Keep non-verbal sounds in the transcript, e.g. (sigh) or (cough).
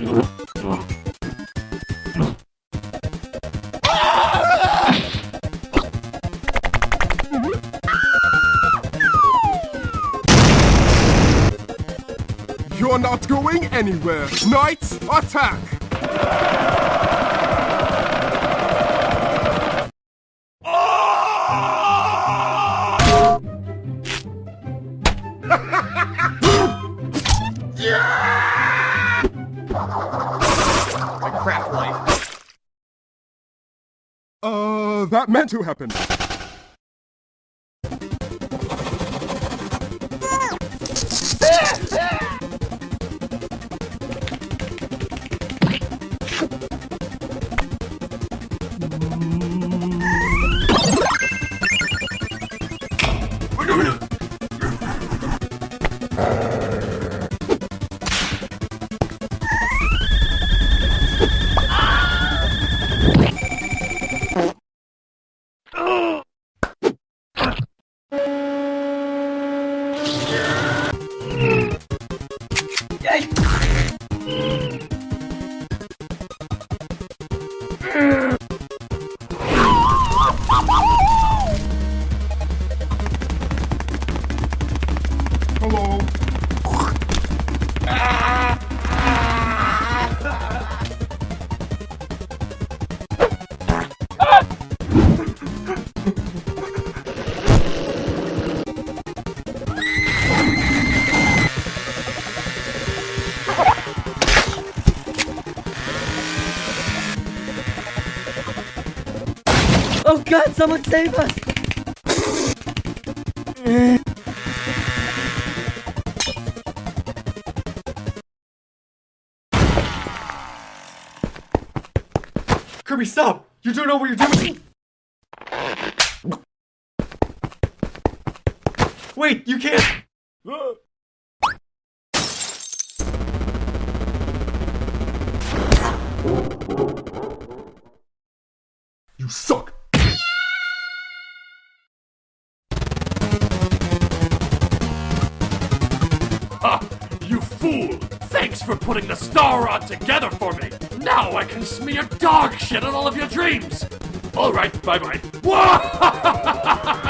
You're not going anywhere. Knights, attack! That meant to happen. Oh god, someone save us! Kirby, stop! You don't know what you're doing! Wait, you can't! You suck. Ha! You fool! Thanks for putting the star rod together for me! Now I can smear dog shit on all of your dreams! Alright, bye bye. (laughs)